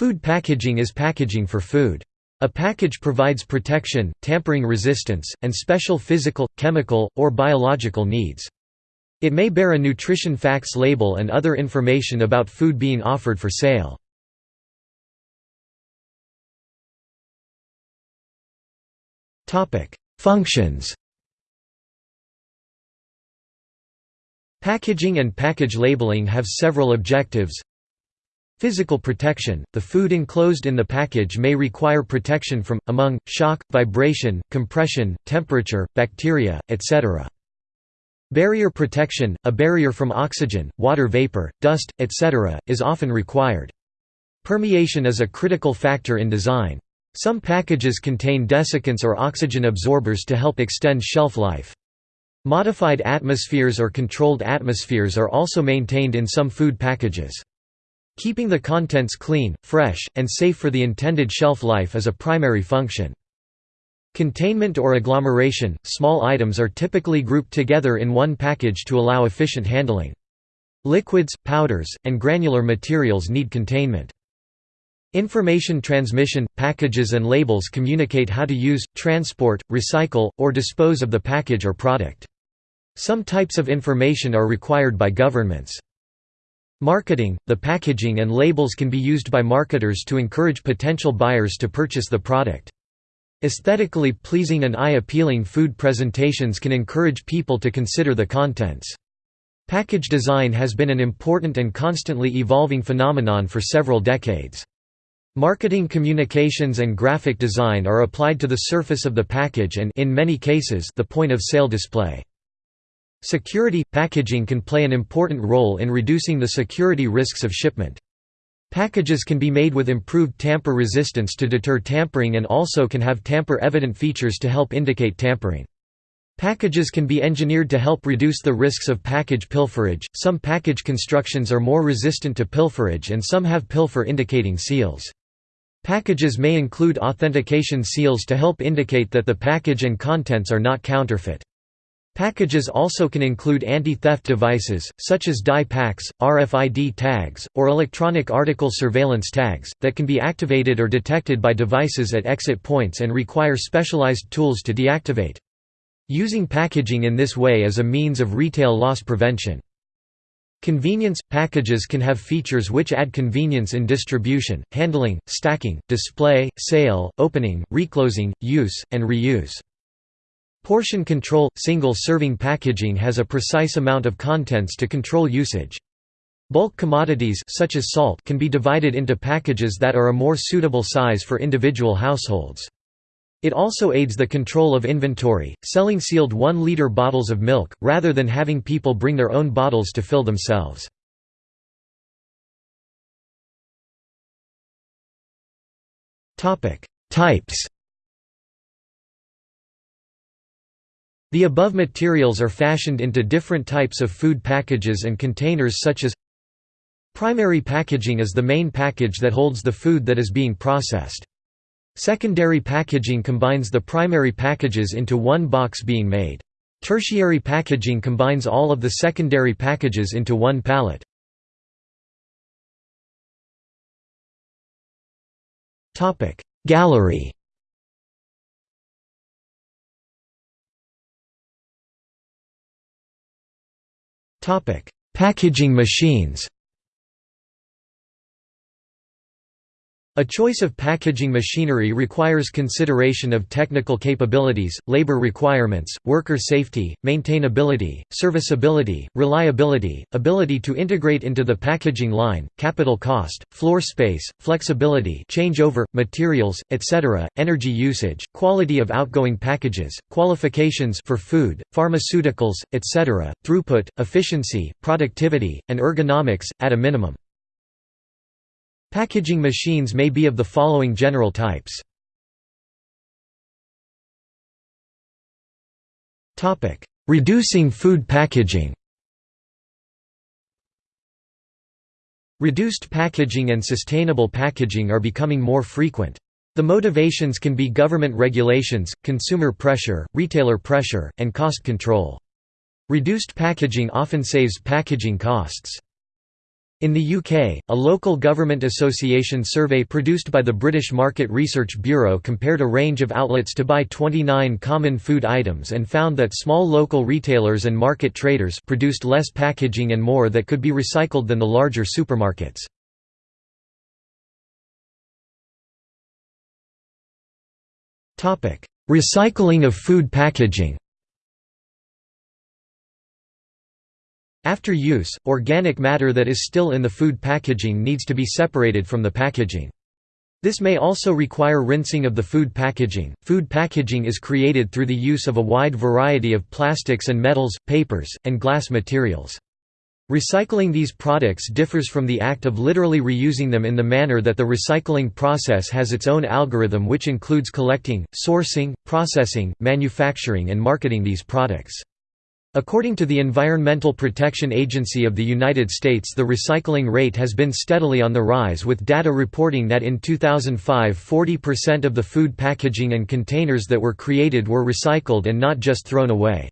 Food packaging is packaging for food. A package provides protection, tampering resistance, and special physical, chemical, or biological needs. It may bear a nutrition facts label and other information about food being offered for sale. Functions Packaging and package labeling have several objectives. Physical protection – The food enclosed in the package may require protection from, among, shock, vibration, compression, temperature, bacteria, etc. Barrier protection – A barrier from oxygen, water vapor, dust, etc., is often required. Permeation is a critical factor in design. Some packages contain desiccants or oxygen absorbers to help extend shelf life. Modified atmospheres or controlled atmospheres are also maintained in some food packages. Keeping the contents clean, fresh, and safe for the intended shelf life is a primary function. Containment or agglomeration – Small items are typically grouped together in one package to allow efficient handling. Liquids, powders, and granular materials need containment. Information transmission – Packages and labels communicate how to use, transport, recycle, or dispose of the package or product. Some types of information are required by governments. Marketing – The packaging and labels can be used by marketers to encourage potential buyers to purchase the product. Aesthetically pleasing and eye-appealing food presentations can encourage people to consider the contents. Package design has been an important and constantly evolving phenomenon for several decades. Marketing communications and graphic design are applied to the surface of the package and in many cases the point of sale display. Security – Packaging can play an important role in reducing the security risks of shipment. Packages can be made with improved tamper resistance to deter tampering and also can have tamper-evident features to help indicate tampering. Packages can be engineered to help reduce the risks of package pilferage. Some package constructions are more resistant to pilferage and some have pilfer indicating seals. Packages may include authentication seals to help indicate that the package and contents are not counterfeit. Packages also can include anti-theft devices, such as dye packs, RFID tags, or electronic article surveillance tags, that can be activated or detected by devices at exit points and require specialized tools to deactivate. Using packaging in this way is a means of retail loss prevention. Convenience – Packages can have features which add convenience in distribution, handling, stacking, display, sale, opening, reclosing, use, and reuse. Portion control – Single-serving packaging has a precise amount of contents to control usage. Bulk commodities such as salt can be divided into packages that are a more suitable size for individual households. It also aids the control of inventory, selling sealed 1-liter bottles of milk, rather than having people bring their own bottles to fill themselves. Types The above materials are fashioned into different types of food packages and containers such as Primary packaging is the main package that holds the food that is being processed. Secondary packaging combines the primary packages into one box being made. Tertiary packaging combines all of the secondary packages into one pallet. Gallery Packaging machines A choice of packaging machinery requires consideration of technical capabilities, labor requirements, worker safety, maintainability, serviceability, reliability, ability to integrate into the packaging line, capital cost, floor space, flexibility changeover, materials, etc., energy usage, quality of outgoing packages, qualifications for food, pharmaceuticals, etc., throughput, efficiency, productivity, and ergonomics, at a minimum. Packaging machines may be of the following general types. Reducing food packaging Reduced packaging and sustainable packaging are becoming more frequent. The motivations can be government regulations, consumer pressure, retailer pressure, and cost control. Reduced packaging often saves packaging costs. In the UK, a local government association survey produced by the British Market Research Bureau compared a range of outlets to buy 29 common food items and found that small local retailers and market traders produced less packaging and more that could be recycled than the larger supermarkets. Recycling of food packaging After use, organic matter that is still in the food packaging needs to be separated from the packaging. This may also require rinsing of the food packaging. Food packaging is created through the use of a wide variety of plastics and metals, papers, and glass materials. Recycling these products differs from the act of literally reusing them in the manner that the recycling process has its own algorithm which includes collecting, sourcing, processing, manufacturing and marketing these products. According to the Environmental Protection Agency of the United States the recycling rate has been steadily on the rise with data reporting that in 2005 40% of the food packaging and containers that were created were recycled and not just thrown away.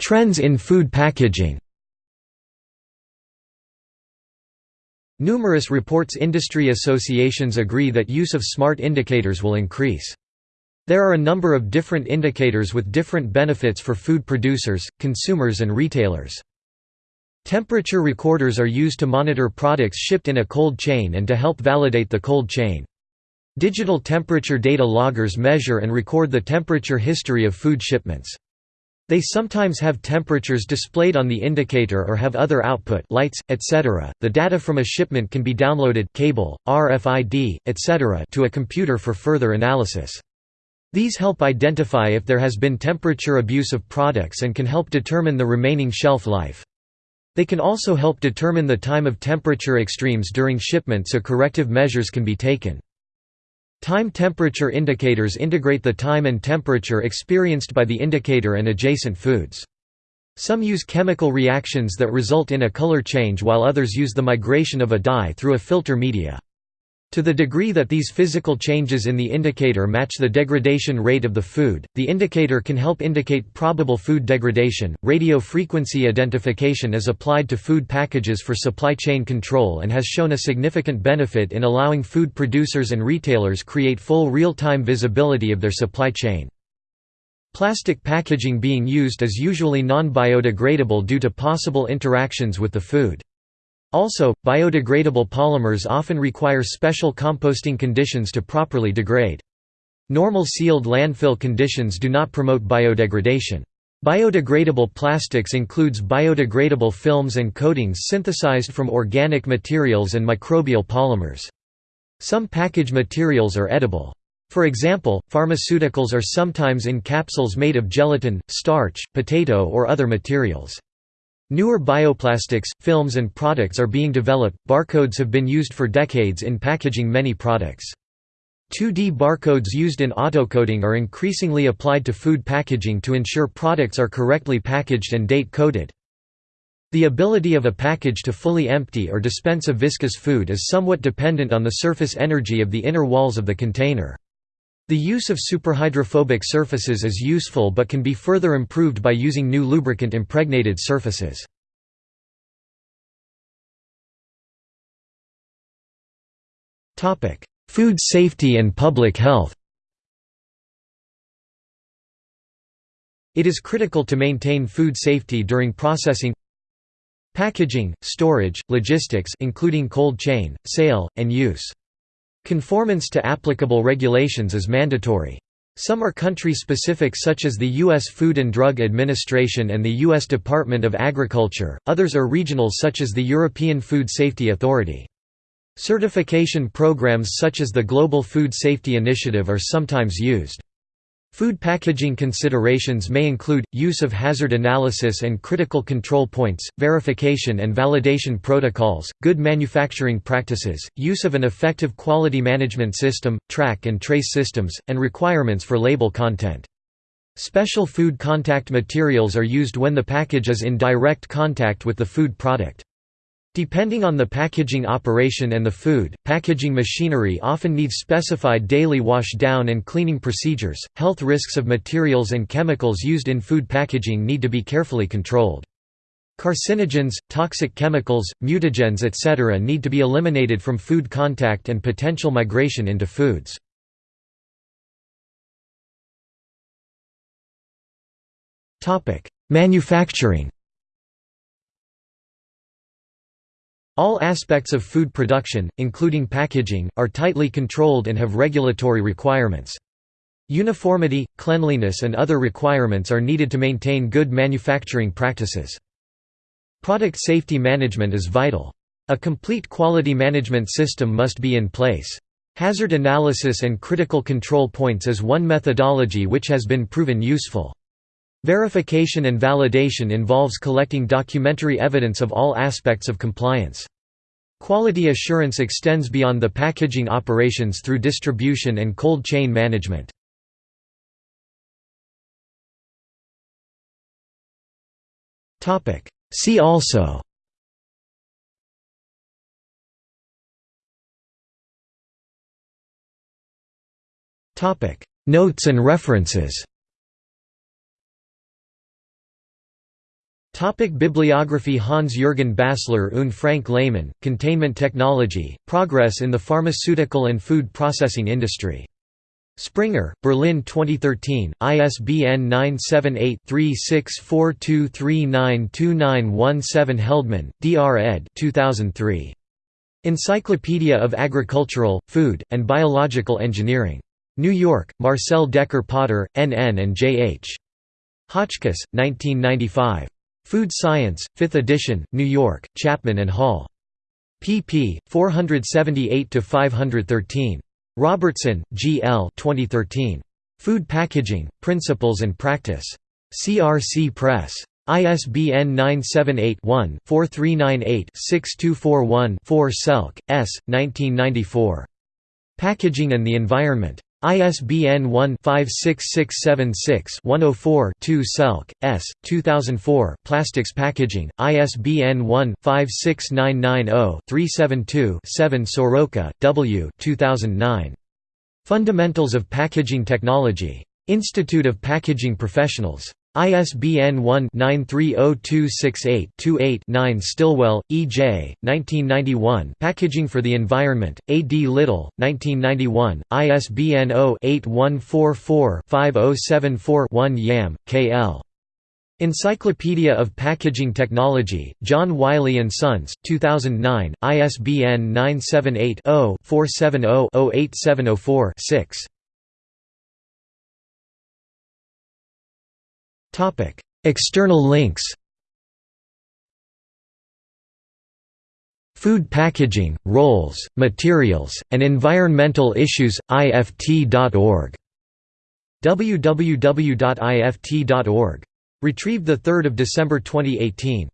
Trends in food packaging Numerous reports industry associations agree that use of smart indicators will increase. There are a number of different indicators with different benefits for food producers, consumers and retailers. Temperature recorders are used to monitor products shipped in a cold chain and to help validate the cold chain. Digital temperature data loggers measure and record the temperature history of food shipments. They sometimes have temperatures displayed on the indicator or have other output lights, etc. The data from a shipment can be downloaded cable, RFID, etc. to a computer for further analysis. These help identify if there has been temperature abuse of products and can help determine the remaining shelf life. They can also help determine the time of temperature extremes during shipment so corrective measures can be taken. Time temperature indicators integrate the time and temperature experienced by the indicator and adjacent foods. Some use chemical reactions that result in a color change while others use the migration of a dye through a filter media. To the degree that these physical changes in the indicator match the degradation rate of the food, the indicator can help indicate probable food degradation. Radio frequency identification is applied to food packages for supply chain control and has shown a significant benefit in allowing food producers and retailers create full real-time visibility of their supply chain. Plastic packaging being used is usually non-biodegradable due to possible interactions with the food. Also, biodegradable polymers often require special composting conditions to properly degrade. Normal sealed landfill conditions do not promote biodegradation. Biodegradable plastics includes biodegradable films and coatings synthesized from organic materials and microbial polymers. Some package materials are edible. For example, pharmaceuticals are sometimes in capsules made of gelatin, starch, potato or other materials. Newer bioplastics, films and products are being developed. Barcodes have been used for decades in packaging many products. 2D barcodes used in autocoding are increasingly applied to food packaging to ensure products are correctly packaged and date-coded. The ability of a package to fully empty or dispense a viscous food is somewhat dependent on the surface energy of the inner walls of the container. The use of superhydrophobic surfaces is useful but can be further improved by using new lubricant-impregnated surfaces. Food safety and public health It is critical to maintain food safety during processing packaging, storage, logistics including cold chain, sale, and use. Conformance to applicable regulations is mandatory. Some are country-specific such as the U.S. Food and Drug Administration and the U.S. Department of Agriculture, others are regional such as the European Food Safety Authority. Certification programs such as the Global Food Safety Initiative are sometimes used. Food packaging considerations may include, use of hazard analysis and critical control points, verification and validation protocols, good manufacturing practices, use of an effective quality management system, track and trace systems, and requirements for label content. Special food contact materials are used when the package is in direct contact with the food product. Depending on the packaging operation and the food, packaging machinery often needs specified daily wash down and cleaning procedures. Health risks of materials and chemicals used in food packaging need to be carefully controlled. Carcinogens, toxic chemicals, mutagens etc. need to be eliminated from food contact and potential migration into foods. Manufacturing All aspects of food production, including packaging, are tightly controlled and have regulatory requirements. Uniformity, cleanliness and other requirements are needed to maintain good manufacturing practices. Product safety management is vital. A complete quality management system must be in place. Hazard analysis and critical control points is one methodology which has been proven useful. Verification and validation involves collecting documentary evidence of all aspects of compliance. Quality assurance extends beyond the packaging operations through distribution and cold chain management. See also Notes and references Topic Bibliography Hans-Jürgen Bassler und Frank Lehmann, Containment Technology, Progress in the Pharmaceutical and Food Processing Industry. Springer, Berlin 2013, ISBN 978-3642392917 Heldman, D. R. ed. 2003. Encyclopedia of Agricultural, Food, and Biological Engineering. New York, Marcel Dekker Potter, N. N. and J. H. Hotchkiss, 1995. Food Science, 5th edition, New York, Chapman and Hall. pp. 478–513. Robertson, G. L. 2013. Food Packaging, Principles and Practice. CRC Press. ISBN 978-1-4398-6241-4 Selk, S. 1994. Packaging and the Environment. ISBN 1-56676-104-2 Selk, S. 2004 Plastics Packaging, ISBN 1-56990-372-7 Soroka, W. 2009. Fundamentals of Packaging Technology. Institute of Packaging Professionals. ISBN 1-930268-28-9 Stillwell, E. J., 1991 Packaging for the Environment, A. D. Little, 1991, ISBN 0-8144-5074-1 Yam, K. L. Encyclopedia of Packaging Technology, John Wiley & Sons, 2009, ISBN 978 0 470 08704 6. External links Food packaging, roles, materials, and environmental issues, ift.org. www.ift.org. Retrieved 3 December 2018.